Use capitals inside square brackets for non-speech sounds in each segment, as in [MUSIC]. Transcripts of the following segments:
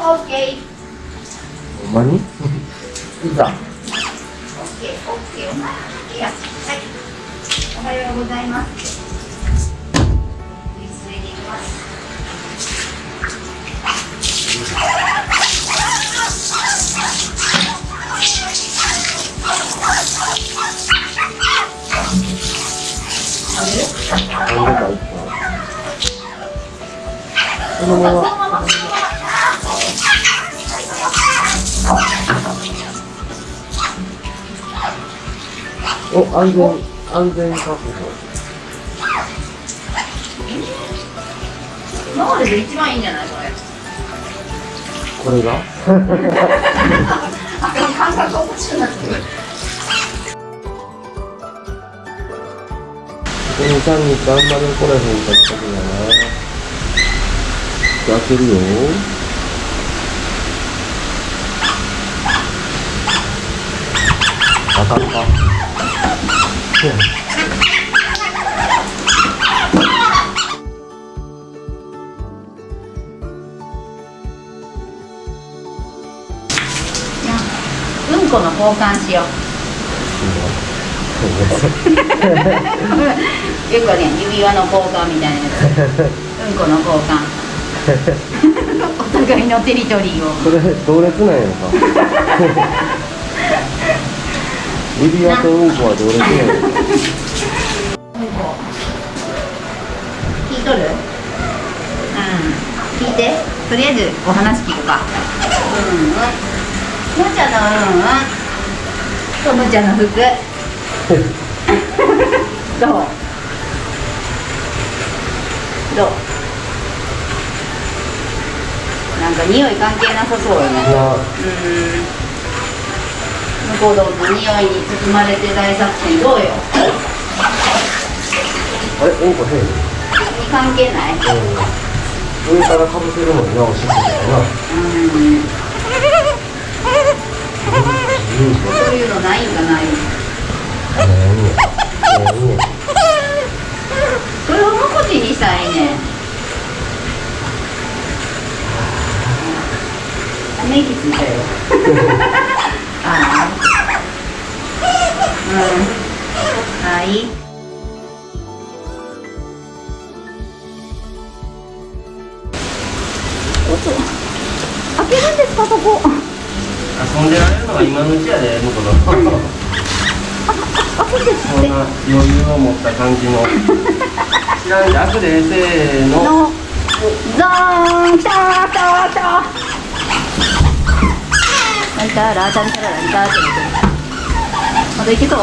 オッケーほんまに？[LAUGHS] いざオッケーオッケーお前いやはいおはようござい？ます [LAUGHS] お安全安全確保。今までで一番いいんじゃないこれ。これが？あ感覚おかしくなってるこの3日あんまり来らへんかったけどな。開けるよ。あかんかうんこの交換しよう。よくね。指輪の交換みたいなやつうんこの交換。[LAUGHS] お互いのテリトリーを。それ同列なんやろか [LAUGHS] 指輪とうん。こは同列なん。やろかうん。こ聞いとるうん。聞いてとりあえずお話聞くかうん。うん。むちゃのうん。うん。とむちゃの服どうどうなん。か匂い関係なさそうよねうん。向こうどんの匂いに包まれて大作戦どうよ？あれうんこ変？関係ない？うん上からかぶせるのになおしっことかな。うん。そういうのないんかない？何や何やそれを無口にしたらいいねため息ついたよはい。開けるんですかそこ遊んでられるのが今のうちやで向こうのそんな余裕を持った感じの知らんで開くでせーののザーンターターターランターランタラランターっまだいけそう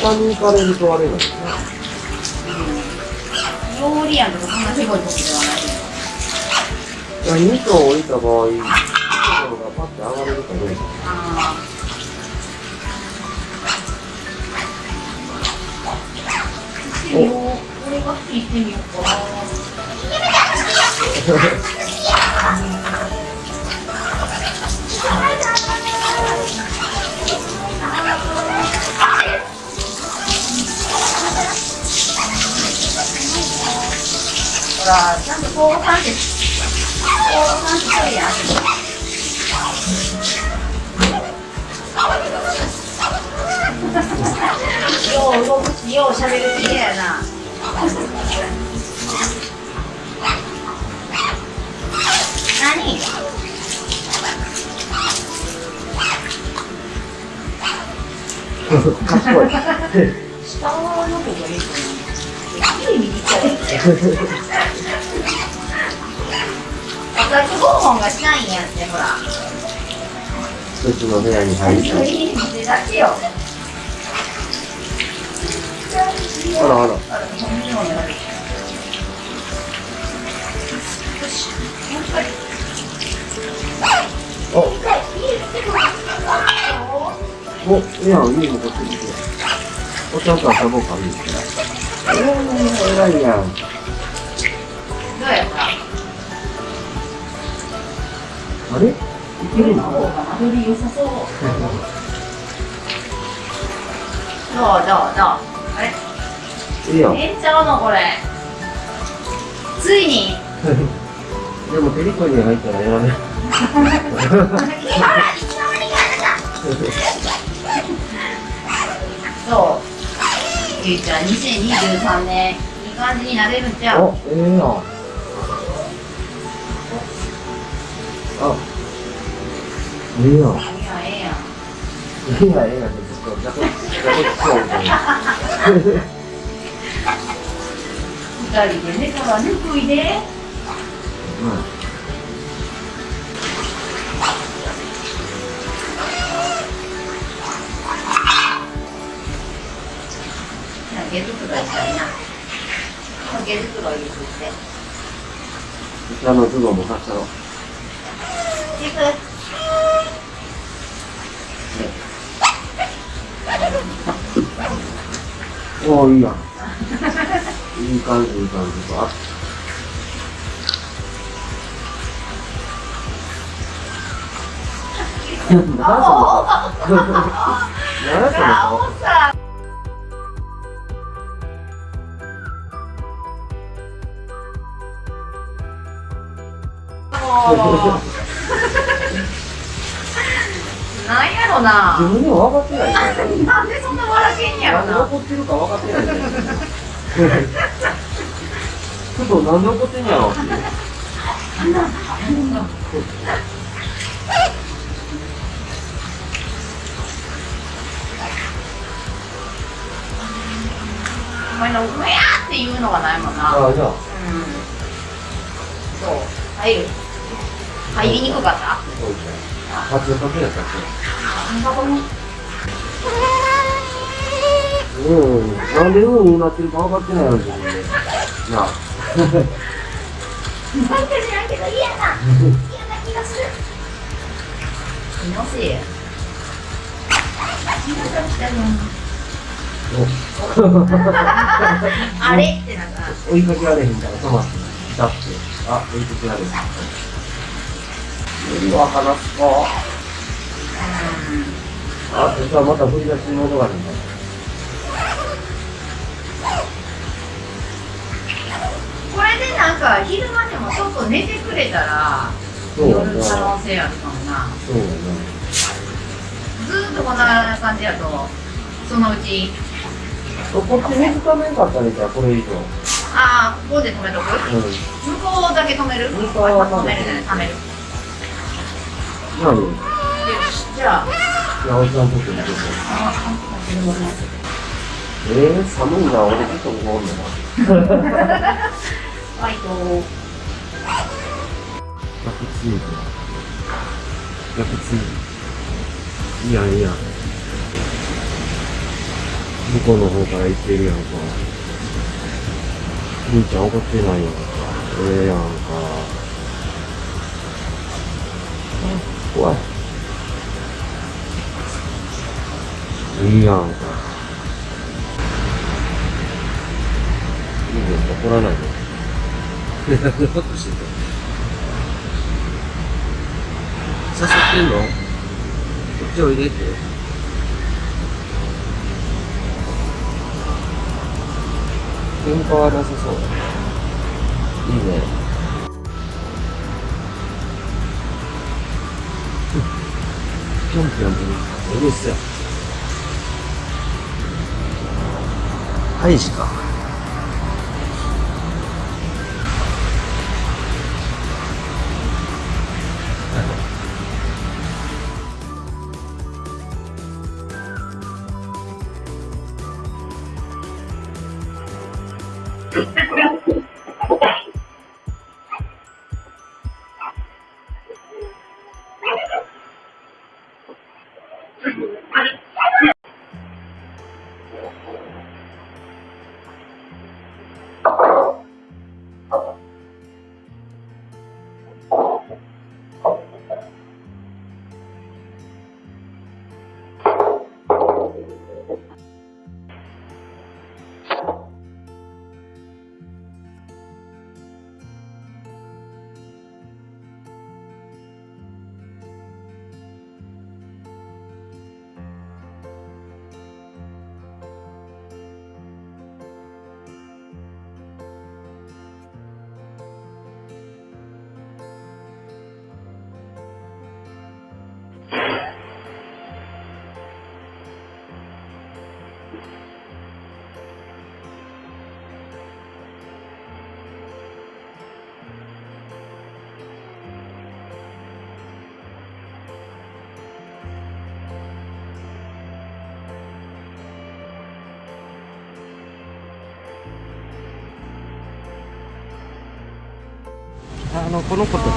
下に行かれるとあれなんですね。料理やんとかそんなすごいことではないいや2層降りた場合、2層がパッて上がれるかどうか。あーしてみようこれが好きしてみようかなほら、ちゃんとこう感じ、こう感じとるやん。よう動くし、よう喋る気やな。何？賢い。下の方がいい。いい右ちゃう。私訪問がしないんやって、ほら。一つの部屋に入って。いい店だけよ。あらあら。お、お、いや、いいのこっちに。おちゃんと遊ぼうか、いい。えー、偉いやん。どうやったあれ？いけるの？方が間取り良さそう。どうどうどうあれ？いいよ。ええんちゃうのこれ。ついに。[LAUGHS] でもテリトリーに入ったらやらね。[LAUGHS] ほらいそう。ゆいちゃん2023年いい感じになれるんちゃう？お、ええやん。あ、ええやん。いやええやん。いいや、ええやんってずっと、ジャケジャケットみたいな。二人でねからぬくいで毛づくろいしたいな毛づくろいいい感じ、いい感じ。あ何その顔何なんやろな自分でも分かってないよ。[LAUGHS] なんでそんな笑けんやろなんでな怒ってるか分かってないよ。ちょっとなんで怒ってんやろっていう。お前の「うや!」っていうのがないもんなああ、じゃあ。うんそう入る入りにくかった？そうですね。八かけやったっけ？うん。なんでうんになってるか分かってないよ、自分で。なあ。なんか知らんけど嫌な嫌な気がする気のせいやあれってなった追いかけられへんから止まって、だって、あ、追いかけられへん。無理は話すか。あ、実はまた振り出しに戻らへんから。なんか昼間でもちょっと寝てくれたら夜可な。能性あるかもなそうやずーっとこんな感じやとそのうちな。こっち水ためんかったね、じゃあ、これ以上。ああここで止めとく？うん。向こうだけ止める？向こうは止めるね止める何？よしじゃあんとって見てて。あえー、寒いな、俺ずっとここおんねんな。[LAUGHS] バイト逆チーズ。逆チーズ。いや、いや。向こうの方から行ってるやんか。兄ちゃん怒ってないやんか。ええやんか。怖い。いいやんか。いいね、怒らないで。何のことしてんの誘ってんのこっちおいでって。喧嘩はなさそう。いいね。ぴょんぴょんうるせえ。ハイジか。Oh, [LAUGHS] あのこの子たちの。